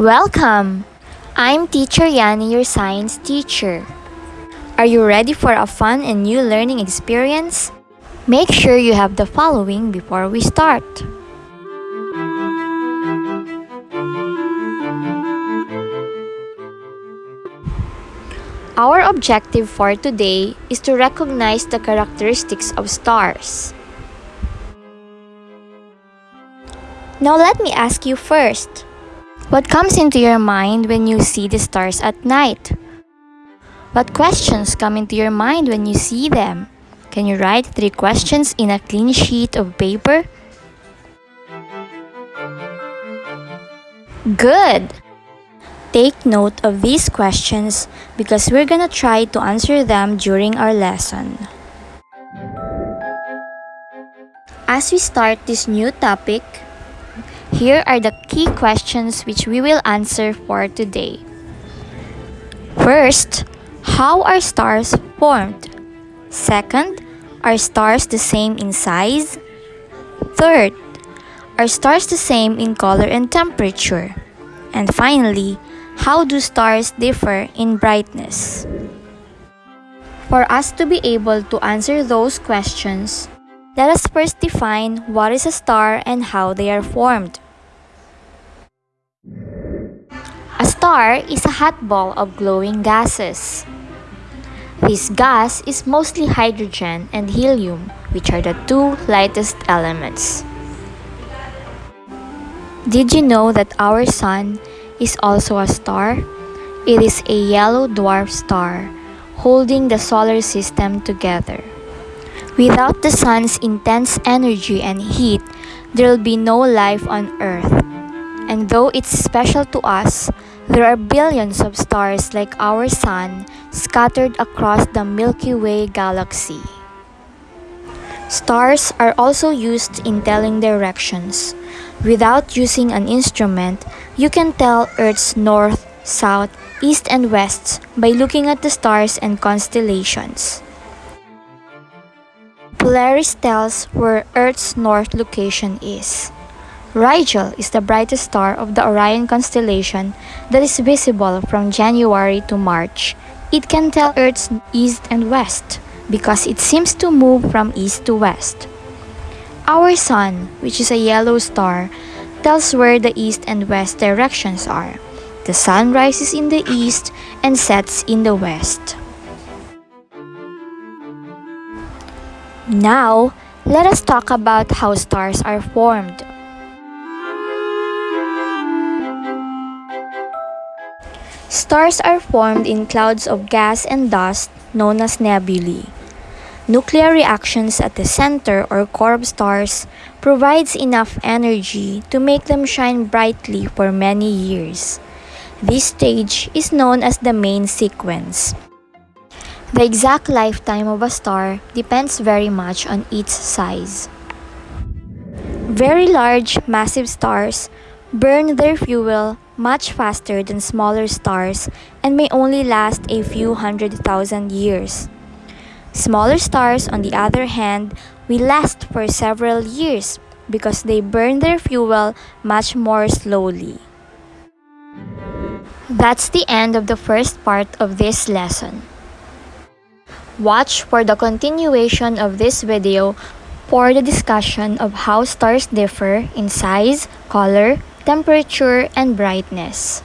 Welcome! I'm Teacher Yani, your science teacher. Are you ready for a fun and new learning experience? Make sure you have the following before we start. Our objective for today is to recognize the characteristics of stars. Now let me ask you first. What comes into your mind when you see the stars at night? What questions come into your mind when you see them? Can you write three questions in a clean sheet of paper? Good! Take note of these questions because we're gonna try to answer them during our lesson. As we start this new topic, here are the key questions which we will answer for today. First, how are stars formed? Second, are stars the same in size? Third, are stars the same in color and temperature? And finally, how do stars differ in brightness? For us to be able to answer those questions, let us first define what is a star and how they are formed. Star is a hot ball of glowing gases. This gas is mostly hydrogen and helium, which are the two lightest elements. Did you know that our sun is also a star? It is a yellow dwarf star holding the solar system together. Without the sun's intense energy and heat, there will be no life on Earth. And though it's special to us, there are billions of stars like our sun scattered across the Milky Way galaxy. Stars are also used in telling directions. Without using an instrument, you can tell Earth's north, south, east, and west by looking at the stars and constellations. Polaris tells where Earth's north location is. Rigel is the brightest star of the Orion constellation that is visible from January to March. It can tell Earth's east and west because it seems to move from east to west. Our Sun, which is a yellow star, tells where the east and west directions are. The sun rises in the east and sets in the west. Now, let us talk about how stars are formed. Stars are formed in clouds of gas and dust known as nebulae. Nuclear reactions at the center or core of stars provides enough energy to make them shine brightly for many years. This stage is known as the main sequence. The exact lifetime of a star depends very much on its size. Very large, massive stars burn their fuel much faster than smaller stars and may only last a few hundred thousand years. Smaller stars, on the other hand, will last for several years because they burn their fuel much more slowly. That's the end of the first part of this lesson. Watch for the continuation of this video for the discussion of how stars differ in size, color, temperature, and brightness.